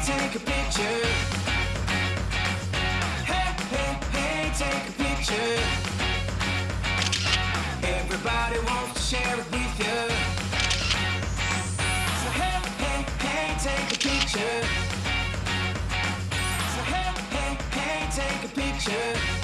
hey, take a picture. Hey, hey, hey, take a picture. Everybody wants to share it with you. So hey, hey, hey, take a picture. So. Hey, hey, hey, take a picture.